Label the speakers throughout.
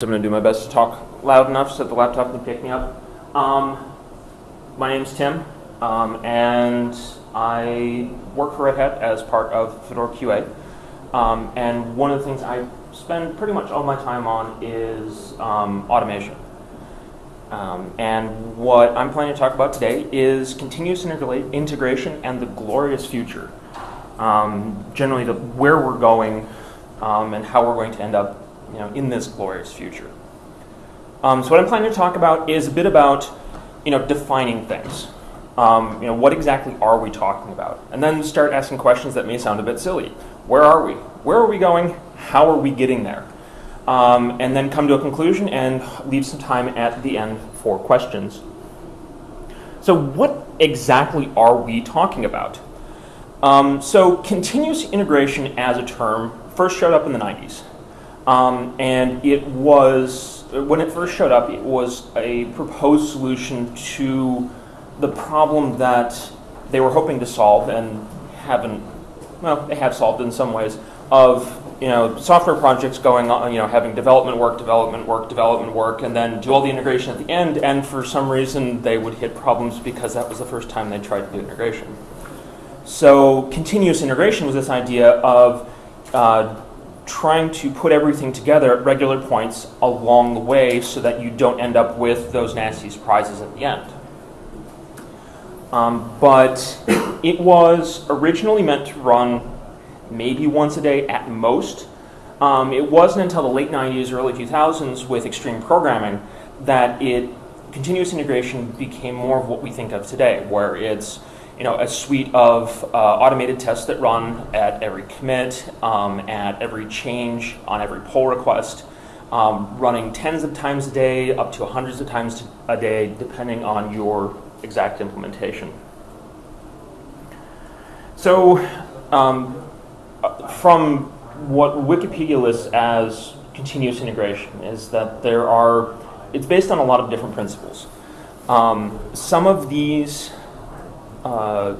Speaker 1: I'm going to do my best to talk loud enough so that the laptop can pick me up. Um, my name's Tim, um, and I work for Red Hat as part of Fedora QA. Um, and one of the things I spend pretty much all my time on is um, automation. Um, and what I'm planning to talk about today is continuous integration and the glorious future. Um, generally, the, where we're going and how we're going to end up you know, in this glorious future. Um, so what I'm planning to talk about is a bit about you know, defining things. Um, you know, what exactly are we talking about? And then start asking questions that may sound a bit silly. Where are we? Where are we going? How are we getting there? Um, and then come to a conclusion and leave some time at the end for questions. So what exactly are we talking about? Um, so continuous integration as a term first showed up in the 90s. Um, and it was, when it first showed up, it was a proposed solution to the problem that they were hoping to solve and haven't, well, they have solved in some ways, of you know, software projects going on, you know, having development work, development work, development work, and then do all the integration at the end, and for some reason they would hit problems because that was the first time they tried to do integration. So continuous integration was this idea of uh, trying to put everything together at regular points along the way so that you don't end up with those nasty surprises at the end. Um, but it was originally meant to run maybe once a day at most. Um, it wasn't until the late 90s, early 2000s with extreme programming that it continuous integration became more of what we think of today, where it's you know, a suite of uh, automated tests that run at every commit, um, at every change, on every pull request, um, running tens of times a day, up to hundreds of times a day, depending on your exact implementation. So, um, from what Wikipedia lists as continuous integration is that there are, it's based on a lot of different principles. Um, some of these uh,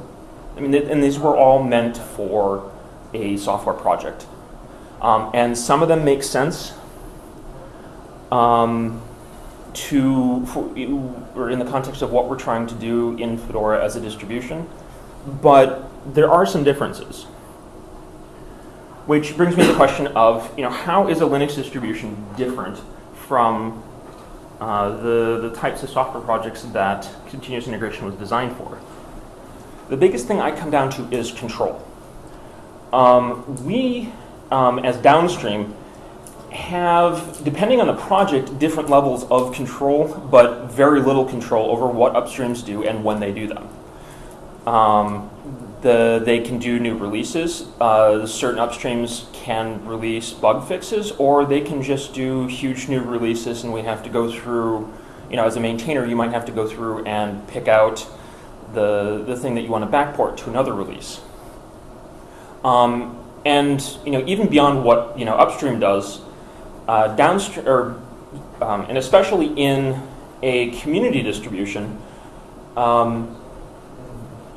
Speaker 1: I mean, and these were all meant for a software project. Um, and some of them make sense um, to, for, or in the context of what we're trying to do in Fedora as a distribution, but there are some differences. Which brings me to the question of, you know, how is a Linux distribution different from uh, the, the types of software projects that continuous integration was designed for? The biggest thing I come down to is control. Um, we, um, as downstream, have, depending on the project, different levels of control, but very little control over what upstreams do and when they do them. Um, the, they can do new releases. Uh, certain upstreams can release bug fixes, or they can just do huge new releases, and we have to go through, you know, as a maintainer, you might have to go through and pick out the, the thing that you want to backport to another release. Um, and you know, even beyond what you know upstream does, uh, downstream, or, um, and especially in a community distribution, um,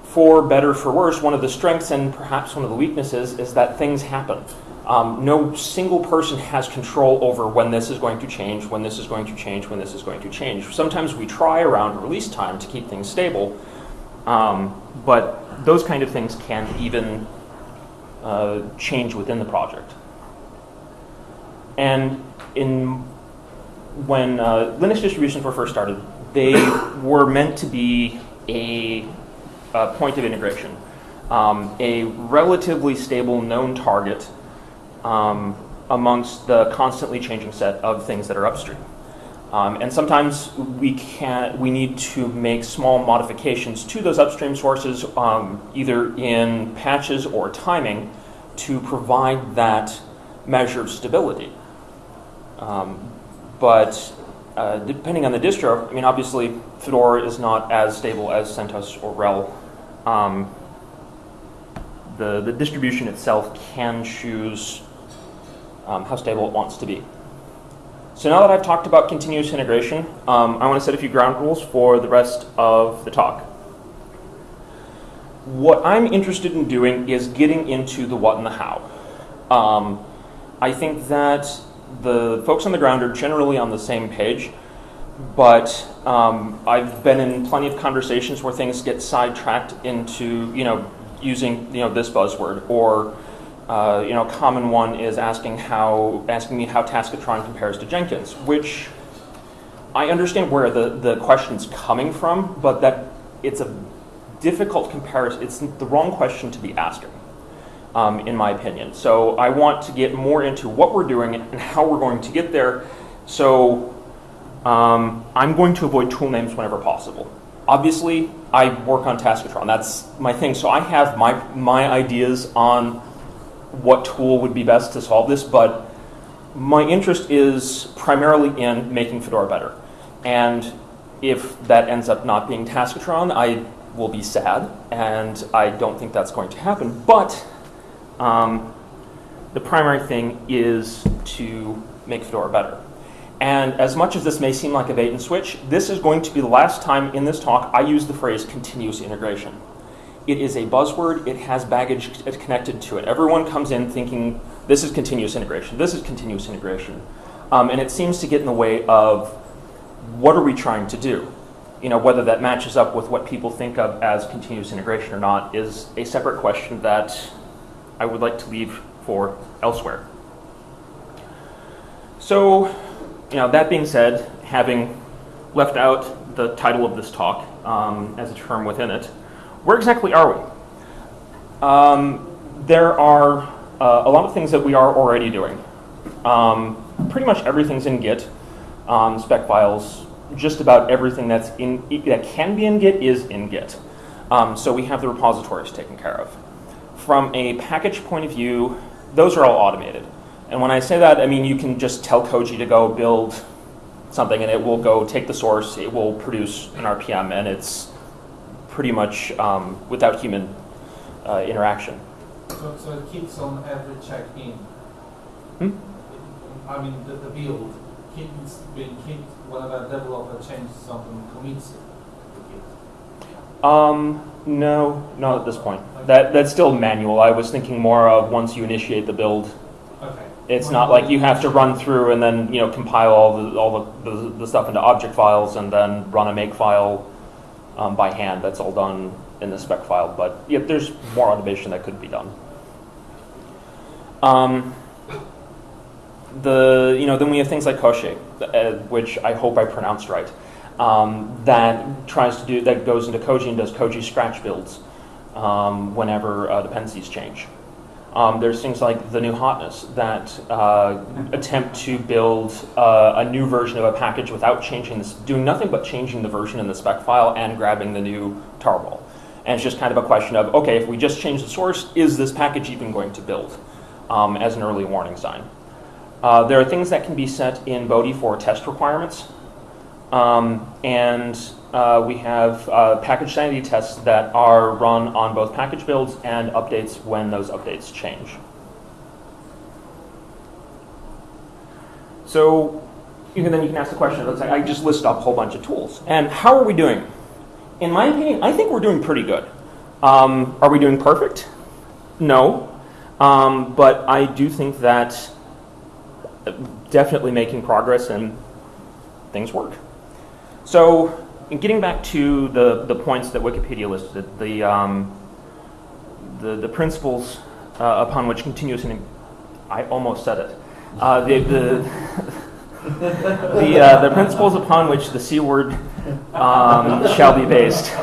Speaker 1: for better for worse, one of the strengths and perhaps one of the weaknesses is that things happen. Um, no single person has control over when this is going to change, when this is going to change, when this is going to change. Sometimes we try around release time to keep things stable, um, but those kind of things can even uh, change within the project. And in when uh, Linux distributions were first started, they were meant to be a, a point of integration, um, a relatively stable known target um, amongst the constantly changing set of things that are upstream. Um, and sometimes we can we need to make small modifications to those upstream sources, um, either in patches or timing, to provide that measure of stability. Um, but uh, depending on the distro, I mean, obviously Fedora is not as stable as CentOS or RHEL. Um, the the distribution itself can choose um, how stable it wants to be. So now that I've talked about continuous integration, um, I want to set a few ground rules for the rest of the talk. What I'm interested in doing is getting into the what and the how. Um, I think that the folks on the ground are generally on the same page, but um, I've been in plenty of conversations where things get sidetracked into, you know, using, you know, this buzzword or, uh, you know, common one is asking how, asking me how Taskotron compares to Jenkins, which I understand where the, the question's coming from, but that it's a difficult comparison. It's the wrong question to be asking, um, in my opinion. So I want to get more into what we're doing and how we're going to get there. So um, I'm going to avoid tool names whenever possible. Obviously, I work on Taskotron. That's my thing. So I have my, my ideas on what tool would be best to solve this, but my interest is primarily in making Fedora better. And if that ends up not being Taskotron, I will be sad, and I don't think that's going to happen. But um, the primary thing is to make Fedora better. And as much as this may seem like a bait and switch, this is going to be the last time in this talk I use the phrase continuous integration. It is a buzzword, it has baggage connected to it. Everyone comes in thinking this is continuous integration, this is continuous integration. Um, and it seems to get in the way of what are we trying to do? You know, whether that matches up with what people think of as continuous integration or not is a separate question that I would like to leave for elsewhere. So, you know, that being said, having left out the title of this talk um, as a term within it, where exactly are we? Um, there are uh, a lot of things that we are already doing. Um, pretty much everything's in Git, um, spec files, just about everything that's in that can be in Git is in Git. Um, so we have the repositories taken care of. From a package point of view, those are all automated. And when I say that, I mean you can just tell Koji to go build something and it will go take the source, it will produce an RPM, and it's pretty much um, without human uh, interaction.
Speaker 2: So, so it keeps on every check-in?
Speaker 1: Hmm?
Speaker 2: I mean, the, the build keeps being kept whenever a developer changes something, commits it.
Speaker 1: Um, no, not at this point. That that's still manual. I was thinking more of once you initiate the build,
Speaker 2: Okay.
Speaker 1: It's not like you have to run through and then you know compile all the all the, the, the stuff into object files and then run a make file um, by hand. That's all done in the spec file. But yeah, there's more automation that could be done. Um, the you know then we have things like Koschei, uh, which I hope I pronounced right. Um, that tries to do that goes into Koji and does Koji scratch builds um, whenever uh, dependencies change. Um, there's things like the new hotness that uh, attempt to build uh, a new version of a package without changing this, doing nothing but changing the version in the spec file and grabbing the new tarball. And it's just kind of a question of, okay, if we just change the source, is this package even going to build um, as an early warning sign? Uh, there are things that can be set in Bodhi for test requirements. Um, and uh, we have uh, package sanity tests that are run on both package builds and updates when those updates change. So you can, then you can ask the question, let's say I just list up a whole bunch of tools. And how are we doing? In my opinion, I think we're doing pretty good. Um, are we doing perfect? No. Um, but I do think that definitely making progress and things work. So getting back to the, the points that Wikipedia listed, the, um, the, the principles uh, upon which continuous, and I almost said it, uh, the, the, the, uh, the principles upon which the C word um, shall be based.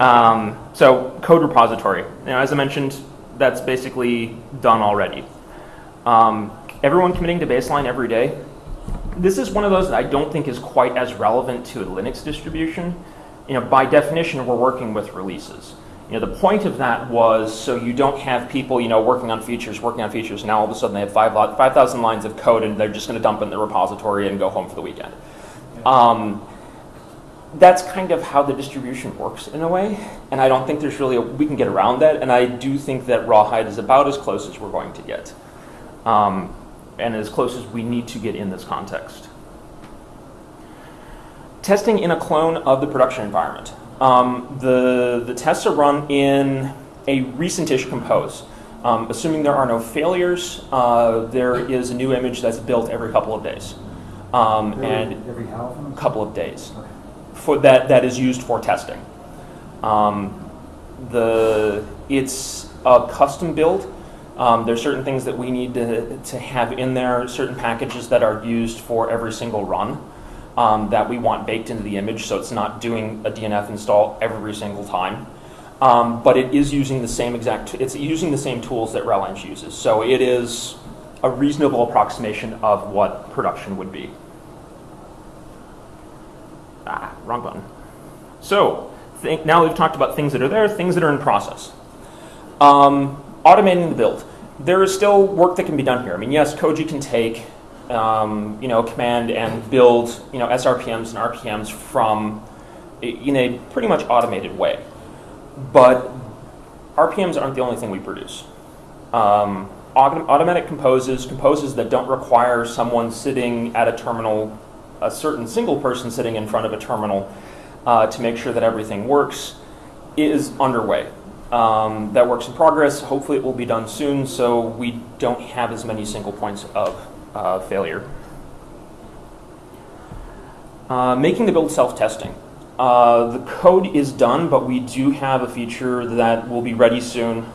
Speaker 1: Um, so code repository. Now, as I mentioned, that's basically done already. Um, everyone committing to baseline every day, this is one of those that I don't think is quite as relevant to a Linux distribution. You know, by definition, we're working with releases. You know, the point of that was so you don't have people, you know, working on features, working on features, and now all of a sudden they have 5,000 5, lines of code and they're just going to dump it in the repository and go home for the weekend. Um, that's kind of how the distribution works in a way, and I don't think there's really a, we can get around that, and I do think that Rawhide is about as close as we're going to get. Um, and as close as we need to get in this context. Testing in a clone of the production environment. Um, the, the tests are run in a recent-ish compose. Um, assuming there are no failures, uh, there is a new image that's built every couple of days. Um, and
Speaker 3: Every how
Speaker 1: couple of days
Speaker 3: Okay.
Speaker 1: for that that is used for testing. Um, the it's a custom build. Um, there's certain things that we need to, to have in there, certain packages that are used for every single run um, that we want baked into the image, so it's not doing a DNF install every single time. Um, but it is using the same exact, it's using the same tools that RelEng uses. So it is a reasonable approximation of what production would be. Ah, wrong button. So, now we've talked about things that are there, things that are in process. Um, automating the build. There is still work that can be done here. I mean, yes, Koji can take, um, you know, command and build, you know, SRPMs and RPMs from, in a pretty much automated way. But RPMs aren't the only thing we produce. Um, automatic composes, composes that don't require someone sitting at a terminal, a certain single person sitting in front of a terminal uh, to make sure that everything works, is underway. Um, that work's in progress. Hopefully, it will be done soon so we don't have as many single points of uh, failure. Uh, making the build self-testing. Uh, the code is done, but we do have a feature that will be ready soon.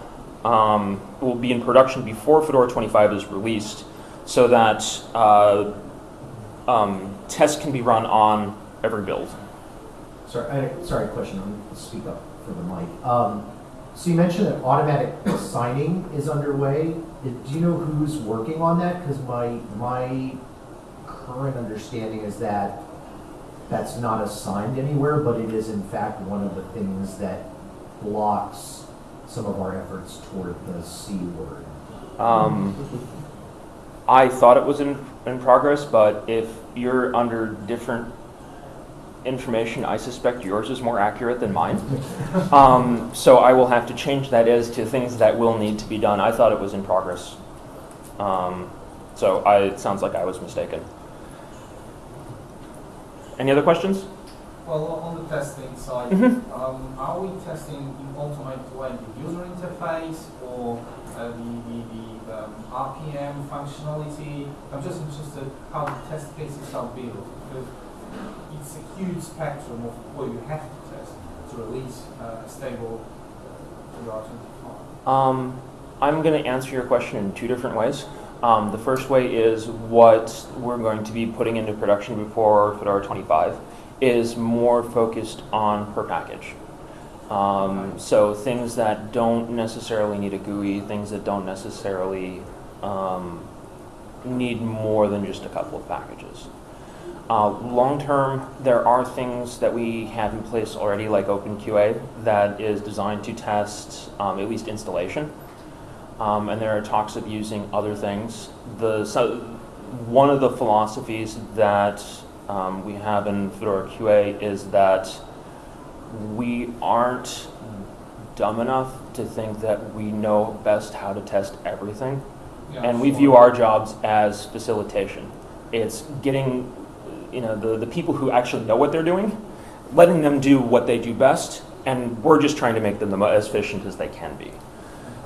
Speaker 1: Um, will be in production before Fedora 25 is released, so that uh, um, tests can be run on every build.
Speaker 4: Sorry, I sorry, question, I'm gonna speak up for the mic. Um, so you mentioned that automatic signing is underway. Do you know who's working on that? Because my, my current understanding is that that's not assigned anywhere, but it is in fact one of the things that blocks some of our efforts toward the C word.
Speaker 1: Um, I thought it was in, in progress, but if you're under different information, I suspect yours is more accurate than mine. Um, so I will have to change that as to things that will need to be done. I thought it was in progress. Um, so I, it sounds like I was mistaken. Any other questions?
Speaker 2: Well, on the testing side,
Speaker 1: Mhm.
Speaker 2: um, are we testing in automated way the user interface or uh, the, the, the um, RPM functionality? I'm just interested how the test cases are built it's a huge spectrum of what you have to test to release uh, a stable 25.
Speaker 1: Um, I'm going to answer your question in two different ways. Um, the first way is what we're going to be putting into production before Fedora 25 is more focused on per package. Um, so things that don't necessarily need a GUI, things that don't necessarily um, need more than just a couple of packages. Uh, long term, there are things that we have in place already, like OpenQA, that is designed to test um, at least installation. Um, and there are talks of using other things. The so one of the philosophies that um, we have in Fedora QA is that we aren't dumb enough to think that we know best how to test everything
Speaker 2: Yeah,
Speaker 1: and we view our jobs as facilitation. It's getting, you know, the, the people who actually know what they're doing, letting them do what they do best, and we're just trying to make them as efficient as they can be.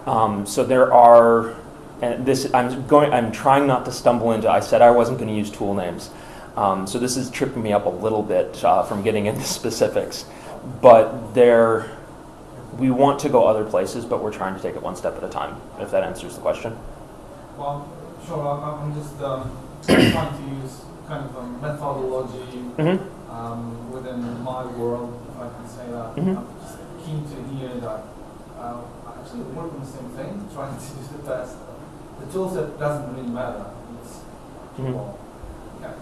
Speaker 1: Um, so there are, and this I'm going, I'm trying not to stumble into. I said I wasn't going to use tool names, um, so this is tripping me up a little bit uh, from getting into specifics. But there, we want to go other places, but we're trying to take it one step at a time. If that answers the question.
Speaker 2: Well, sure, I- I'm just um, trying to kind of a methodology
Speaker 1: Mm-hmm.
Speaker 2: um, within my world, if I can say that.
Speaker 1: Mhm.
Speaker 2: I'm just keen to hear that uh, I actually work on the same thing, trying to do the best. The tool set doesn't really matter. It's
Speaker 1: Mhm.
Speaker 2: well, okay.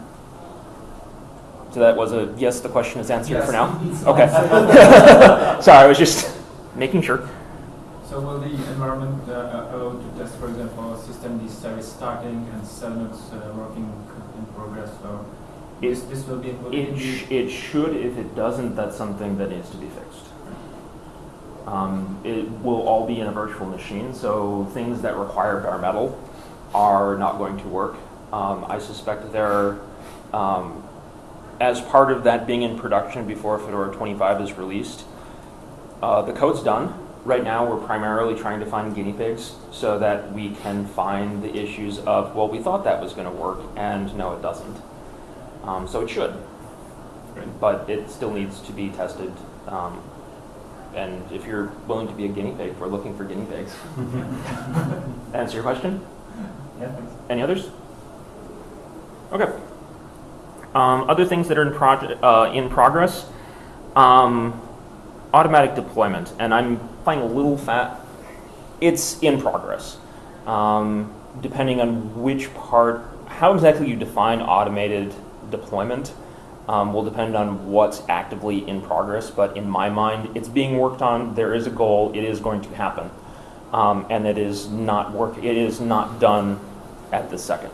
Speaker 1: So that was a yes. The question is answered
Speaker 2: Yes,
Speaker 1: for now. Okay. Sorry, I was just making sure.
Speaker 5: So will the environment uh, allow to test, for example, systemd service starting and SELinux uh, working in progress? So this, this will be included
Speaker 1: It, sh- it should. If it doesn't, that's something that needs to be fixed. Um, it will all be in a virtual machine, so things that require bare metal are not going to work. Um, I suspect there, um, as part of that being in production before Fedora 25 is released, uh, the code's done. Right now we're primarily trying to find guinea pigs so that we can find the issues of, well, we thought that was going to work, and no, it doesn't. Um, so it should,
Speaker 5: Right.
Speaker 1: but it still needs to be tested. Um, and if you're willing to be a guinea pig, we're looking for guinea pigs. Answer your question?
Speaker 5: Yeah, thanks.
Speaker 1: Any others? Okay. Um, other things that are in, proj- uh, in progress, um, automatic deployment, and I'm playing a little fat. It's in progress. Um, depending on which part, how exactly you define automated deployment um, will depend on what's actively in progress. But in my mind, it's being worked on. There is a goal. It is going to happen, um, and it is not work. It is not done at the second.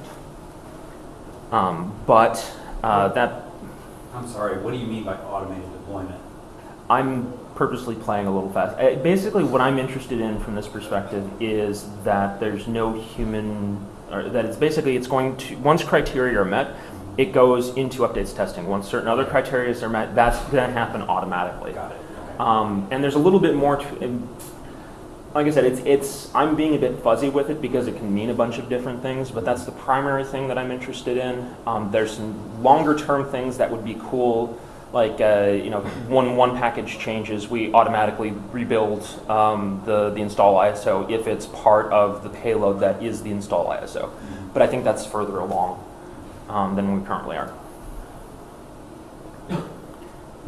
Speaker 1: Um, but uh, that
Speaker 3: I'm sorry, what do you mean by automated deployment?
Speaker 1: I'm purposely playing a little fast. Uh, Basically, what I'm interested in from this perspective is that there's no human, or that it's basically it's going to once criteria are met, it goes into updates testing. Once certain other criteria are met, that's going to happen automatically.
Speaker 3: Got it. Okay.
Speaker 1: Um, and there's a little bit more to. Like I said, it's it's I'm being a bit fuzzy with it because it can mean a bunch of different things, but that's the primary thing that I'm interested in. Um, there's some longer term things that would be cool, like uh, you know, when one package changes, we automatically rebuild um, the the install ISO if it's part of the payload that is the install ISO. But I think that's further along um, than we currently are.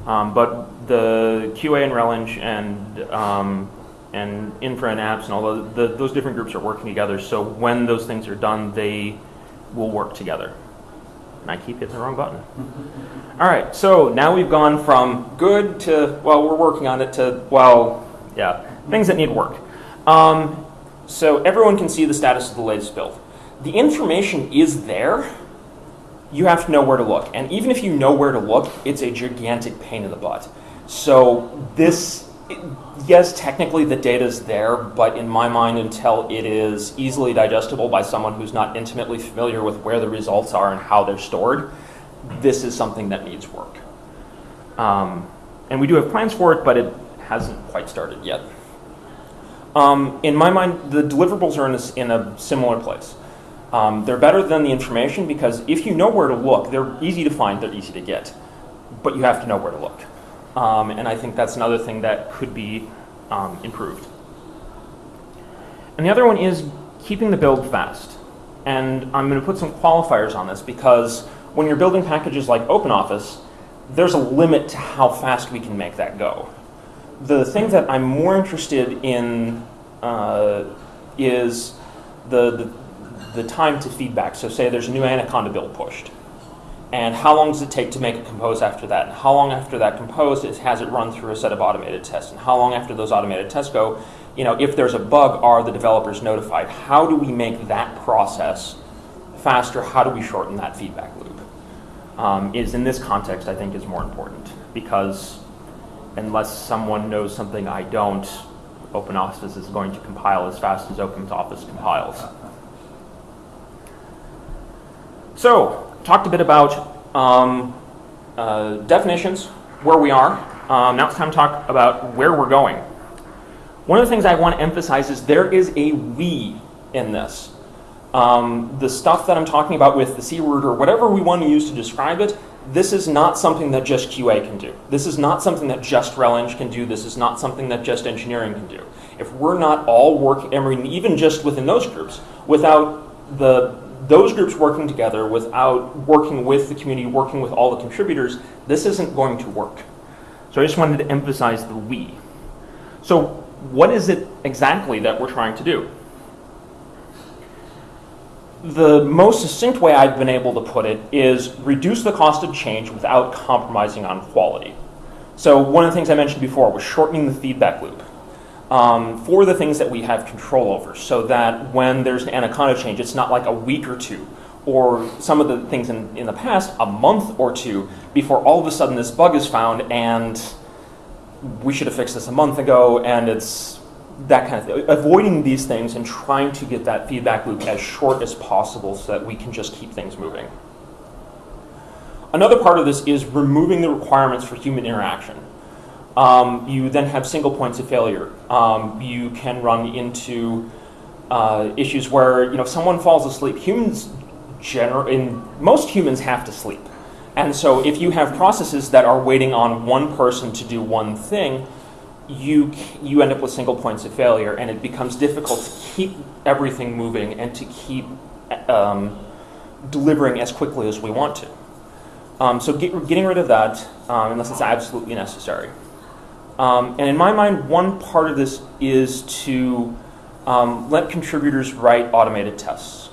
Speaker 1: Um, but the QA and RelEng and um, and infra and apps and all the, the, those different groups are working together. So when those things are done, they will work together. And I keep hitting the wrong button. All right, so now we've gone from good to well, we're working on it to well, yeah, things that need work. Um, so everyone can see the status of the latest build. The information is there you have to know where to look. And even if you know where to look, it's a gigantic pain in the butt. So this, yes, technically the data is there, but in my mind, until it is easily digestible by someone who's not intimately familiar with where the results are and how they're stored, this is something that needs work. Um, and we do have plans for it, but it hasn't quite started yet. Um, in my mind, the deliverables are in a, in a similar place. Um, they're better than the information because if you know where to look, they're easy to find, they're easy to get, but you have to know where to look. Um, and I think that's another thing that could be um, improved. And the other one is keeping the build fast. And I'm going to put some qualifiers on this because when you're building packages like OpenOffice, there's a limit to how fast we can make that go. The thing that I'm more interested in uh, is the, the the time to feedback. So say there's a new Anaconda build pushed. And how long does it take to make a compose after that? And how long after that compose is, has it run through a set of automated tests? And how long after those automated tests go, you know, if there's a bug, are the developers notified? How do we make that process faster? How do we shorten that feedback loop? Um, is in this context, I think, is more important because unless someone knows something I don't, OpenOffice is going to compile as fast as OpenOffice compiles. So, talked a bit about um, uh, definitions, where we are. Um, now it's time to talk about where we're going. One of the things I want to emphasize is there is a we in this. Um, the stuff that I'm talking about with the C word or whatever we want to use to describe it, this is not something that just QA can do. This is not something that just RelEng can do. This is not something that just engineering can do. If we're not all working, even just within those groups, without the those groups working together, without working with the community, working with all the contributors, this isn't going to work. So I just wanted to emphasize the we. So what is it exactly that we're trying to do? The most succinct way I've been able to put it is reduce the cost of change without compromising on quality. So one of the things I mentioned before was shortening the feedback loop um, for the things that we have control over, so that when there's an Anaconda change, it's not like a week or two, or some of the things in, in the past, a month or two, before all of a sudden this bug is found and we should have fixed this a month ago, and it's that kind of thing. Avoiding these things and trying to get that feedback loop as short as possible so that we can just keep things moving. Another part of this is removing the requirements for human interaction. Um, you then have single points of failure. Um, you can run into uh, issues where you know if someone falls asleep. Humans, in most humans have to sleep, and so if you have processes that are waiting on one person to do one thing, you you end up with single points of failure, and it becomes difficult to keep everything moving and to keep um, delivering as quickly as we want to. Um, so get, getting rid of that, um, unless it's absolutely necessary. Um, and in my mind, one part of this is to um, let contributors write automated tests.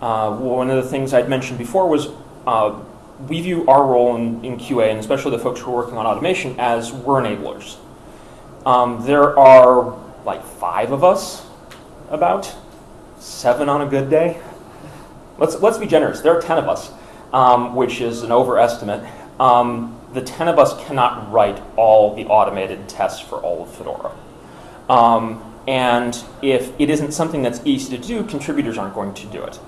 Speaker 1: Uh, one of the things I'd mentioned before was uh, we view our role in, in QA, and especially the folks who are working on automation, as we're enablers. Um, there are like five of us, about seven on a good day. Let's let's be generous. There are ten of us, um, which is an overestimate. Um, the ten of us cannot write all the automated tests for all of Fedora. Um, and if it isn't something that's easy to do, contributors aren't going to do it.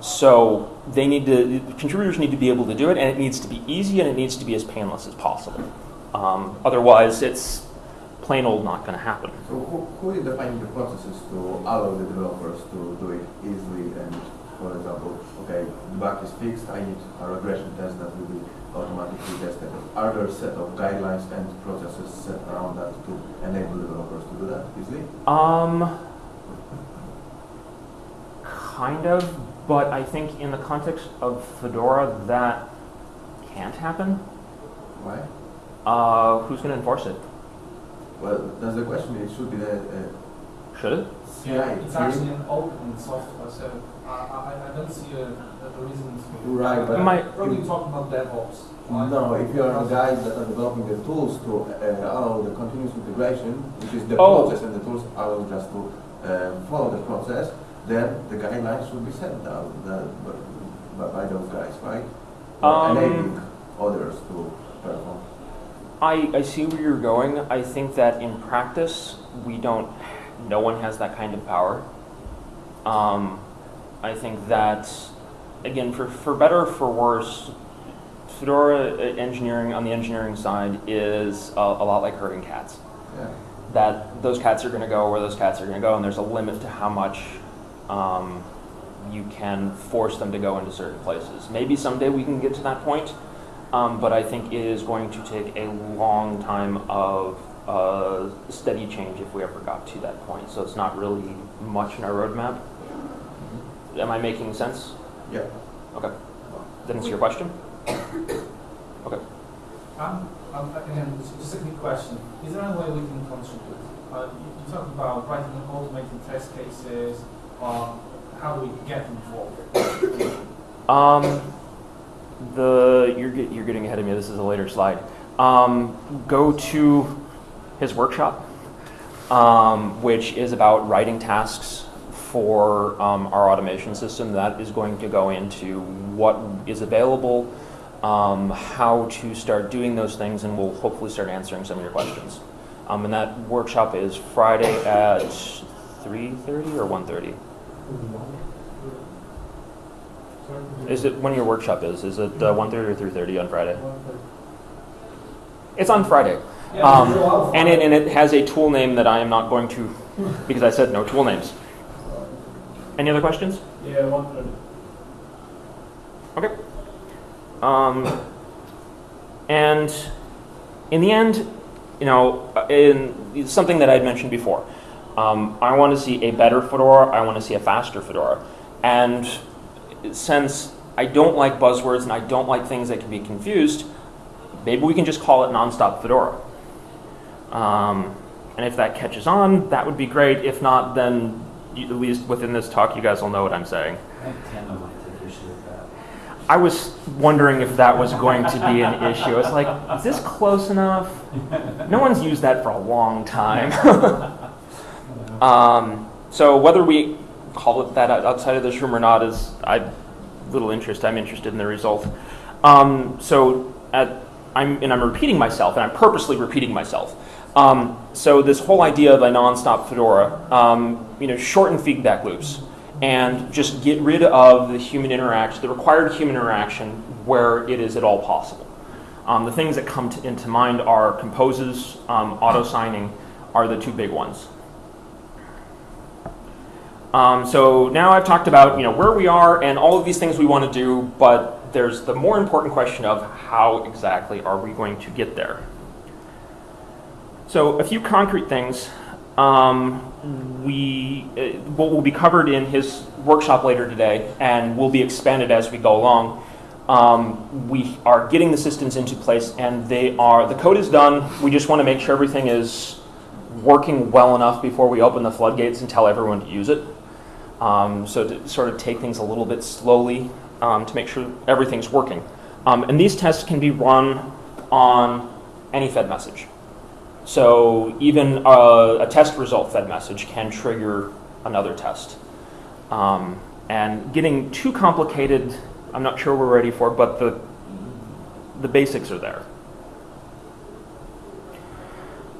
Speaker 1: So they need to contributors need to be able to do it, and it needs to be easy and it needs to be as painless as possible. Um, otherwise, it's plain old not going to happen.
Speaker 6: So who, who is defining the processes to allow the developers to do it easily and, for example, okay, the bug is fixed, I need a regression test that will be automatically tested. Are there a set of guidelines and processes set around that to enable developers to do that easily?
Speaker 1: Um, kind of, but I think in the context of Fedora, that can't happen.
Speaker 6: Why?
Speaker 1: Uh, who's going to enforce it?
Speaker 6: Well, that's the question. It should be the uh,
Speaker 1: Should it?
Speaker 6: CI.
Speaker 2: Yeah, it's actually an open software, so I, I, I don't see a, a reason to.
Speaker 6: Right, but
Speaker 1: My-
Speaker 2: Probably talking about DevOps. right?
Speaker 6: No, if you are the guys that are developing the tools to uh, allow the continuous integration, which is the
Speaker 1: Oh.
Speaker 6: process and the tools allow just to uh, follow the process, then the guidelines should be set down the, by, by those guys, right?
Speaker 1: Um,
Speaker 6: enabling others to perform.
Speaker 1: I, I see where you're going. I think that in practice, we don't, no one has that kind of power. Um, I think that, again, for, for better or for worse, Fedora engineering on the engineering side is a, a lot like herding cats.
Speaker 6: Yeah.
Speaker 1: That those cats are going to go where those cats are going to go, and there's a limit to how much um, you can force them to go into certain places. Maybe someday we can get to that point, um, but I think it is going to take a long time of uh, steady change if we ever got to that point. So it's not really much in our roadmap. Am I making sense?
Speaker 6: Yeah.
Speaker 1: Okay. Did answer your question? Okay.
Speaker 2: Um, um, again, just just a quick question. Is there any way we can contribute? Uh, you, you talked about writing automated test cases, or how do we get involved?
Speaker 1: Um, the you're get, you're getting ahead of me. This is a later slide. Um, go to his workshop, um, which is about writing tasks for um, our automation system. That is going to go into what is available, um, how to start doing those things, and we'll hopefully start answering some of your questions. Um, and that workshop is Friday at 3:30 or 1:30. Is it when your workshop is? Is it uh, 1.30 or 3.30 on Friday? It's on Friday. Um, and, it, and it has a tool name that I am not going to, because I said no tool names. Any other questions?
Speaker 5: Yeah, one thirty.
Speaker 1: Okay. Um, and in the end, you know, in something that I'd mentioned before, um, I want to see a better Fedora. I want to see a faster Fedora. And since I don't like buzzwords and I don't like things that can be confused, maybe we can just call it nonstop Fedora. Um, and if that catches on, that would be great. If not, then at least within this talk, you guys will know what I'm saying.
Speaker 3: I think Tandem might take issue with that.
Speaker 1: I was wondering if that was going to be an issue. I was like, is this close enough? No one's used that for a long time. um, so whether we call it that outside of this room or not is I little interest. I'm interested in the result. Um, so at, I'm and I'm repeating myself, and I'm purposely repeating myself. Um, so this whole idea of a nonstop Fedora, um, you know, shorten feedback loops and just get rid of the human interaction, the required human interaction where it is at all possible. Um, the things that come to, into mind are composes, um, auto signing are the two big ones. Um, so now I've talked about you know where we are and all of these things we want to do, but there's the more important question of how exactly are we going to get there. So a few concrete things. Um, we uh, what will be covered in his workshop later today and will be expanded as we go along. Um, we are getting the systems into place and they are the code is done. We just want to make sure everything is working well enough before we open the floodgates and tell everyone to use it. Um, so to sort of take things a little bit slowly um, to make sure everything's working. Um, and these tests can be run on any Fed message. So even a, a test result Fed message can trigger another test. Um, and getting too complicated, I'm not sure we're ready for, but the, the basics are there.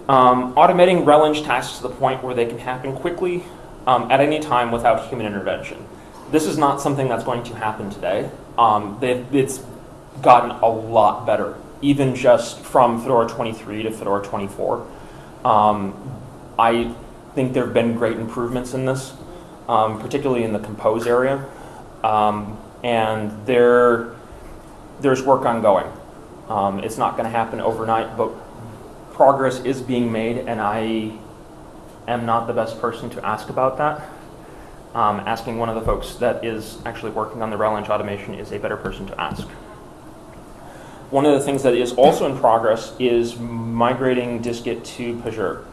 Speaker 1: Um, automating RelEng tasks to the point where they can happen quickly um, at any time without human intervention. This is not something that's going to happen today. Um, it's gotten a lot better, even just from Fedora 23 to Fedora 24. Um, I think there have been great improvements in this, um, particularly in the compose area. Um, and there, there's work ongoing. Um, it's not going to happen overnight, but progress is being made, and I am not the best person to ask about that. Um, asking one of the folks that is actually working on the RelEng automation is a better person to ask. One of the things that is also in progress is migrating Distgit to Pagure.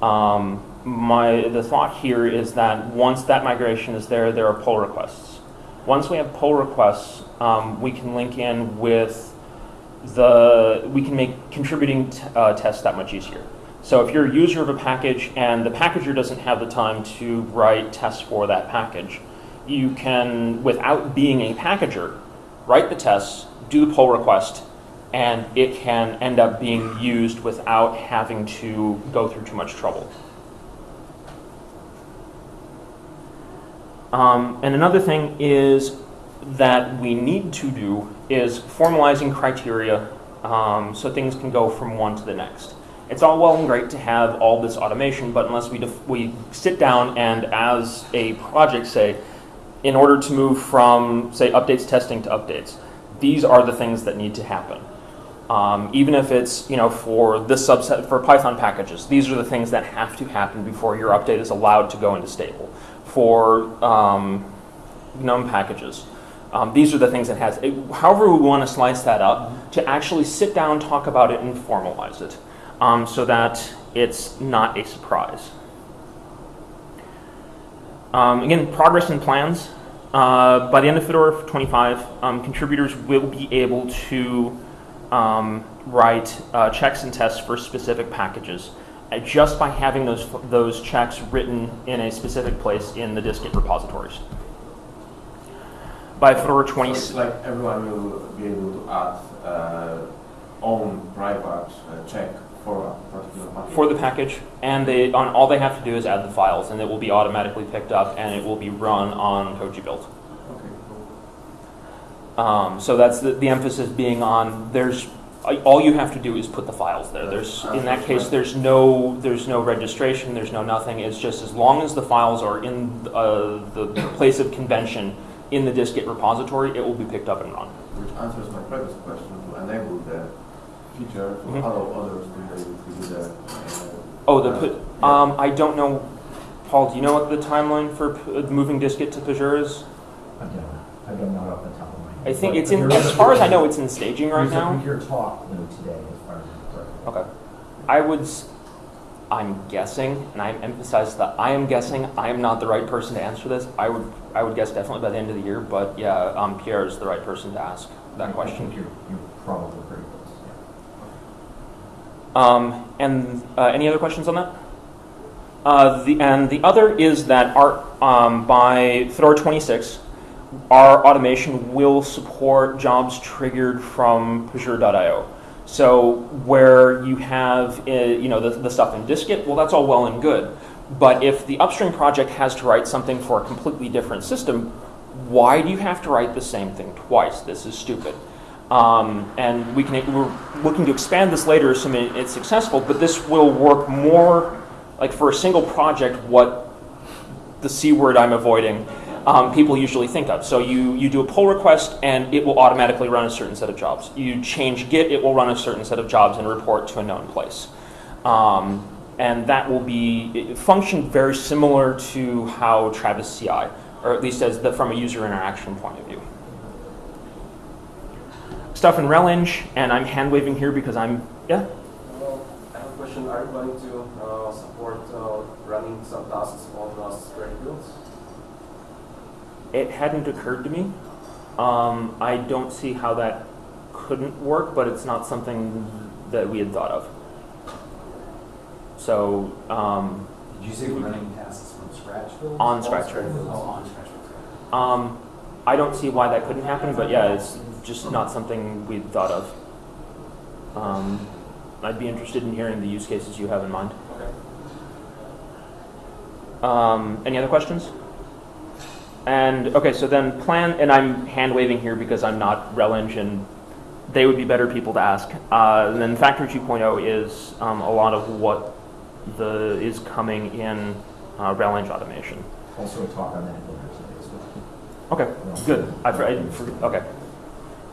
Speaker 1: Um, my, the thought here is that once that migration is there, there are pull requests. Once we have pull requests, um, we can link in with the, we can make contributing uh, tests that much easier. So if you're a user of a package and the packager doesn't have the time to write tests for that package, you can, without being a packager, write the tests, do the pull request, and it can end up being used without having to go through too much trouble. Um, and another thing is that we need to do is formalizing criteria um, so things can go from one to the next. It's all well and great to have all this automation, but unless we, we sit down and as a project say, in order to move from, say, updates testing to updates, these are the things that need to happen. Um, even if it's, you know, for this subset, for Python packages, these are the things that have to happen before your update is allowed to go into stable. For um, GNOME packages, um, these are the things that has, it, however we want to slice that up, to actually sit down, talk about it, and formalize it um, so that it's not a surprise. Um, again, progress and plans. Uh, by the end of Fedora 25, um, contributors will be able to um, write uh, checks and tests for specific packages uh, just by having those, those checks written in a specific place in the distgit repositories. By Fedora
Speaker 6: So
Speaker 1: 20,
Speaker 6: it's like everyone will be able to add uh, own private uh, check for a particular package.
Speaker 1: for the package, and they on all they have to do is add the files, and it will be automatically picked up, and it will be run on Koji build.
Speaker 6: Okay, cool.
Speaker 1: Um, so that's the, the emphasis being on there's all you have to do is put the files there. There's in that case there's no there's no registration, there's no nothing. It's just as long as the files are in uh, the place of convention in the distgit repository, it will be picked up and run.
Speaker 6: Which answers my previous question to enable the feature to
Speaker 1: Mhm.
Speaker 6: allow others to do. Uh,
Speaker 1: Oh, the
Speaker 6: yeah.
Speaker 1: um, I don't know. Paul, do you know what the timeline for p- moving distgit to Pagure is?
Speaker 4: I don't, I don't know off the top of my head.
Speaker 1: I think
Speaker 4: But
Speaker 1: it's in, as far as I know, it's in staging right now.
Speaker 4: computer talk though today, as far as I'm.
Speaker 1: Okay. I would, I'm guessing, and I emphasize that I am guessing, I am not the right person to answer this. I would, I would guess definitely by the end of the year, but yeah, um, Pierre is the right person to ask that
Speaker 4: I think
Speaker 1: question.
Speaker 4: you're, you're probably pretty close, yeah.
Speaker 1: Um, and uh, any other questions on that? Uh, the, and the other is that our, um, by Fedora 26, our automation will support jobs triggered from Pagure.io. So where you have, uh, you know, the, the stuff in Distgit, well, that's all well and good. But if the upstream project has to write something for a completely different system, why do you have to write the same thing twice? This is stupid. Um, and we can, we're looking to expand this later, assuming it's successful, but this will work more like for a single project what the C word I'm avoiding um, people usually think of. So you, you do a pull request and it will automatically run a certain set of jobs. You change Git, it will run a certain set of jobs and report to a known place. Um, and that will be function very similar to how Travis CI, or at least as the, from a user interaction point of view. Stuff in RelEng, and I'm hand waving here because I'm yeah.
Speaker 7: Well, I have a question. Are you planning to uh, support uh, running some tasks on uh, square builds?
Speaker 1: It hadn't occurred to me. Um, I don't see how that couldn't work, but it's not something that we had thought of. So um,
Speaker 3: Did you say running tasks from scratch builds?
Speaker 1: On scratch
Speaker 3: builds?
Speaker 1: builds.
Speaker 3: Oh, on scratch
Speaker 1: um, I don't see why that couldn't happen, but yeah, it's just not something we'd thought of. Um, I'd be interested in hearing the use cases you have in mind.
Speaker 7: Okay.
Speaker 1: Um, any other questions? And okay, so then plan, and I'm hand waving here because I'm not RelEng, and they would be better people to ask. Uh, and then Factory 2.0 is um, a lot of what the is coming in uh, RelEng automation.
Speaker 4: Also a talk on that later today as well.
Speaker 1: Okay, good. I, I for- okay.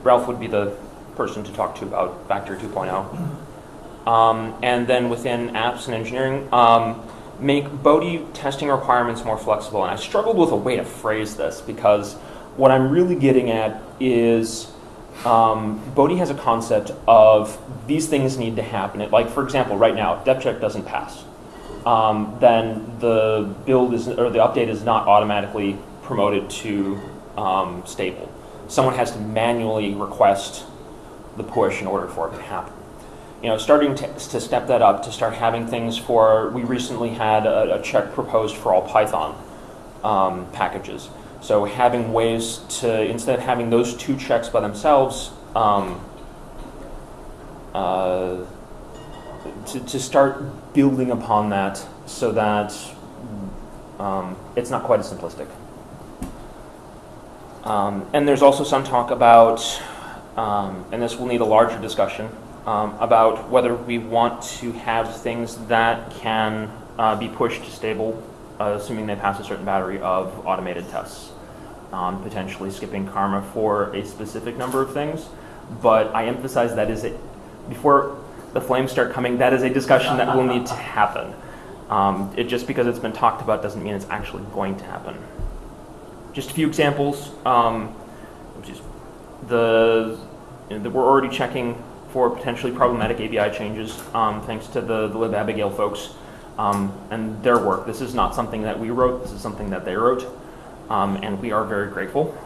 Speaker 1: Ralph would be the person to talk to about Factory 2.0. Um, and then within apps and engineering, um, make Bodhi testing requirements more flexible. And I struggled with a way to phrase this because what I'm really getting at is um, has a concept of these things need to happen. It- like, for example, right now, depcheck doesn't pass. Um, then the build is or the update is not automatically promoted to um, stable. Someone has to manually request the push in order for it to happen. You know, starting to, to step that up to start having things for. We recently had a, a check proposed for all Python um, packages. So having ways to instead of having those two checks by themselves. Um, uh, to, to start building upon that so that um, it's not quite as simplistic. Um, and there's also some talk about, um, and this will need a larger discussion, um, about whether we want to have things that can uh, be pushed to stable, uh, assuming they pass a certain battery of automated tests. Um, potentially skipping karma for a specific number of things, but I emphasize that is it before the flames start coming. That is a discussion that will need to happen. Um, it just because it's been talked about doesn't mean it's actually going to happen. Just a few examples. Um, the, you know, the we're already checking for potentially problematic ABI changes, um, thanks to the, the libabigail folks um, and their work. This is not something that we wrote. This is something that they wrote, um, and we are very grateful.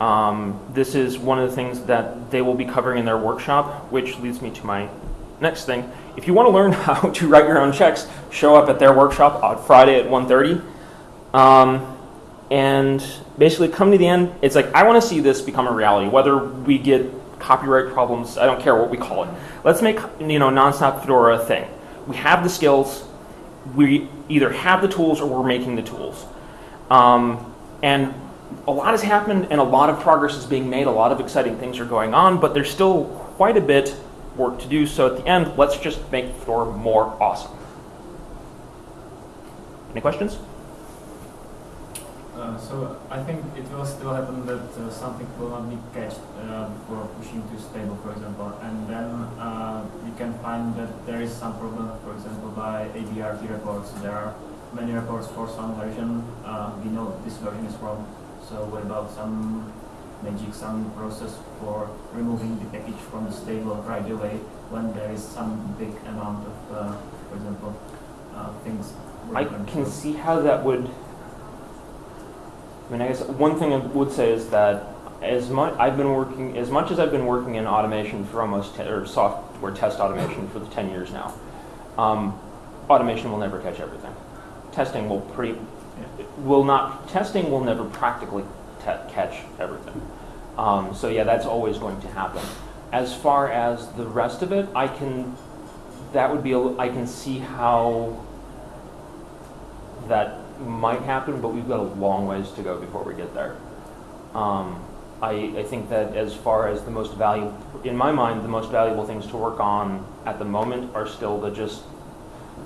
Speaker 1: Um, this is one of the things that they will be covering in their workshop, which leads me to my next thing. If you want to learn how to write your own checks, show up at their workshop on Friday at 1.30. And basically come to the end. It's like, I want to see this become a reality, whether we get copyright problems, I don't care what we call it. Let's make, you know, Nonstop Fedora a thing. We have the skills, we either have the tools or we're making the tools. Um, and a lot has happened and a lot of progress is being made, a lot of exciting things are going on, but there's still quite a bit work to do. So at the end, let's just make Fedora more awesome. Any questions?
Speaker 5: Uh, so I think it will still happen that uh, something will not be cached uh, before pushing to stable, for example, and then uh, we can find that there is some problem, for example, by ABRT reports. There are many reports for some version. Uh, we know this version is wrong. So what about some magic, some process for removing the package from the stable right away when there is some big amount of, uh, for example, uh, things.
Speaker 1: I can see how that would. I mean, I guess one thing I would say is that as much I've been working, as much as I've been working in automation for almost or software test automation for the ten years now, um, automation will never catch everything. Testing will pretty will not testing will never practically catch everything. Um, so yeah, that's always going to happen. As far as the rest of it, I can that would be a, I can see how that might happen, but we've got a long ways to go before we get there. Um, I, I think that as far as the most valuable, in my mind, the most valuable things to work on at the moment are still the just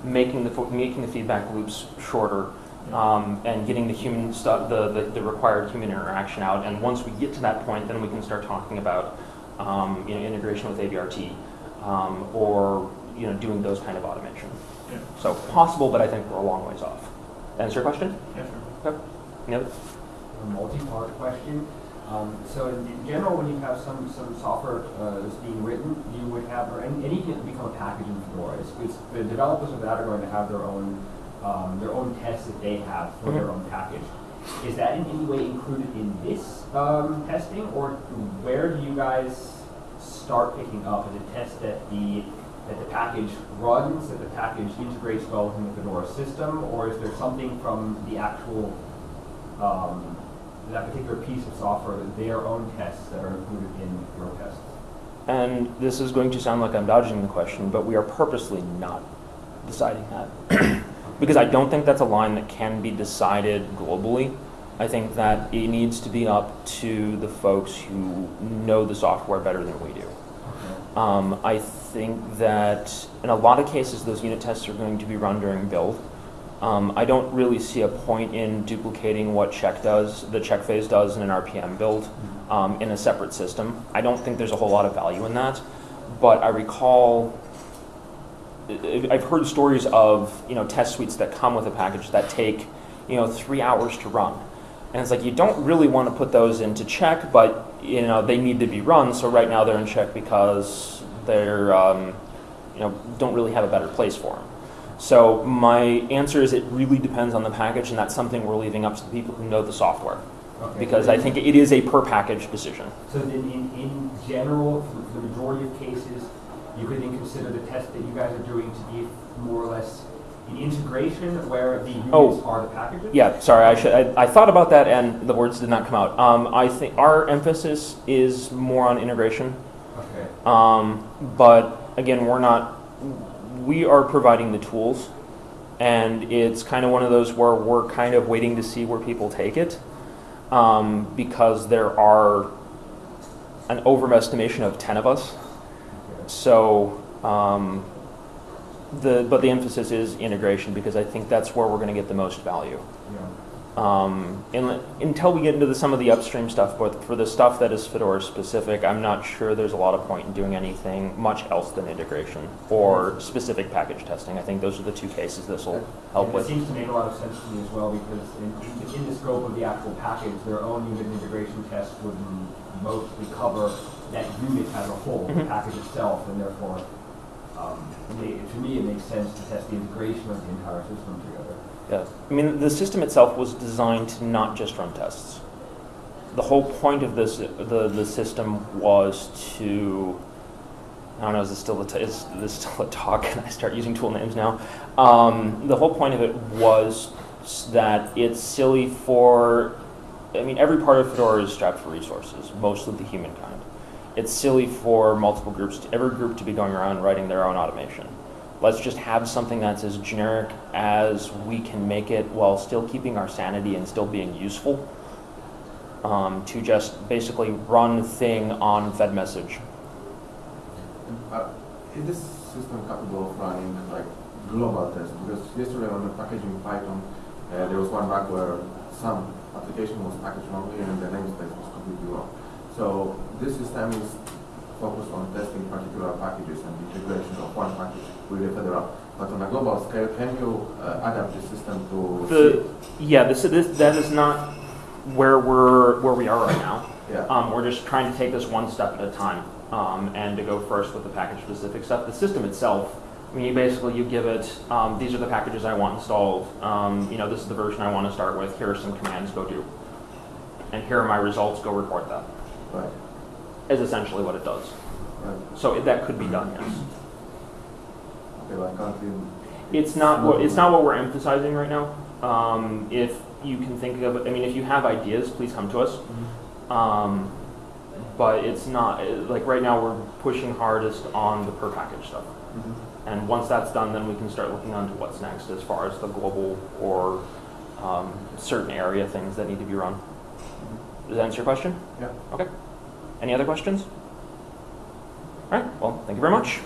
Speaker 1: making the, making the feedback loops shorter um, and getting the human stuff, the, the, the required human interaction out. And once we get to that point, then we can start talking about, um, you know, integration with ABRT um, or, you know, doing those kind of automation.
Speaker 5: Yeah.
Speaker 1: So possible, but I think we're a long ways off. Answer your question?
Speaker 5: Yes, sure.
Speaker 1: Any other?
Speaker 8: a multi-part question. Um, so in in general, when you have some, some software uh, that's being written, you would have, or any- anything that become a package in Fedora, it's, it's, the developers of that are going to have their own, um, their own tests that they have for their own package. Is that in any way included in this um, testing, or where do you guys start picking up? Is it test that the that the package runs, that the package integrates well within the Fedora system, or is there something from the actual um, that particular piece of software, their own tests that are included in your tests?
Speaker 1: And this is going to sound like I'm dodging the question, but we are purposely not deciding that. because I don't think that's a line that can be decided globally. I think that it needs to be up to the folks who know the software better than we do. Um, I think that in a lot of cases, those unit tests are going to be run during build. Um, I don't really see a point in duplicating what check does, the check phase does in an RPM build um, in a separate system. I don't think there's a whole lot of value in that. But I recall, I've heard stories of you know test suites that come with a package that take you know three hours to run, and it's like you don't really want to put those into check, but you know they need to be run. So right now they're in check because they're um, you know don't really have a better place for them. So my answer is it really depends on the package, and that's something we're leaving up to the people who know the software
Speaker 8: Okay.
Speaker 1: because I think it is a per package decision.
Speaker 8: So then in, in general, for the majority of cases, you could then consider the test that you guys are doing to be more or less an integration where the units
Speaker 1: Oh.
Speaker 8: are the packages?
Speaker 1: Yeah, sorry, I should. I, I thought about that, and the words did not come out. Um, I think our emphasis is more on integration. Um, but again, we're not. We are providing the tools, and it's kind of one of those where we're kind of waiting to see where people take it, um, because there are an overestimation of ten of us. So, um, the but the emphasis is integration because I think that's where we're going to get the most value. Um, until we get into the, some of the upstream stuff, but for the stuff that is Fedora specific, I'm not sure there's a lot of point in doing anything much else than integration or specific package testing. I think those are the two cases this will help
Speaker 8: And
Speaker 1: with.
Speaker 8: It seems to make a lot of sense to me as well because in, in, the scope of the actual package, their own unit integration test would mostly cover that unit as a whole, the
Speaker 1: Mhm.
Speaker 8: package itself, and therefore, um, it to me, it makes sense to test the integration of the entire system together.
Speaker 1: Yeah. I mean, the system itself was designed to not just run tests. The whole point of this, the, the system was to, I don't know, is this still a, is this still a talk? Can I start using tool names now? Um, the whole point of it was that it's silly for, I mean, every part of Fedora is strapped for resources, mostly the humankind. It's silly for multiple groups, to, every group to be going around writing their own automation let's just have something that's as generic as we can make it while still keeping our sanity and still being useful um, to just basically run thing on fedmsg
Speaker 6: Uh, Is this system capable of running like global tests? Because yesterday on the packaging Python, uh, there was one bug where some application was packaged wrongly and the namespace was completely wrong. So this system is focused on testing particular packages and integration of one package. With the Fedora. But on a global scale, can you uh, adapt the system to
Speaker 1: the yeah this, this that is not where we're where we are right now.
Speaker 6: Yeah.
Speaker 1: um, we're just trying to take this one step at a time um, and to go first with the package specific stuff. The system itself I mean, you basically you give it um, these are the packages I want installed. Um, you know this is the version I want to start with. Here are some commands go do. And here are my results go report them
Speaker 6: right,
Speaker 1: is essentially what it does.
Speaker 6: right.
Speaker 1: So it, that could be done, yes.
Speaker 6: Okay, well, I can't even-
Speaker 1: It's not what it's not what we're emphasizing right now. Um, if you can think of, I mean, if you have ideas, please come to us. Um, but it's not like right now we're pushing hardest on the per package stuff.
Speaker 6: Mhm.
Speaker 1: And once that's done, then we can start looking on to what's next as far as the global or um, certain area things that need to be run. Does that answer your question?
Speaker 6: Yeah.
Speaker 1: Okay. Any other questions? All right, well, thank you very much.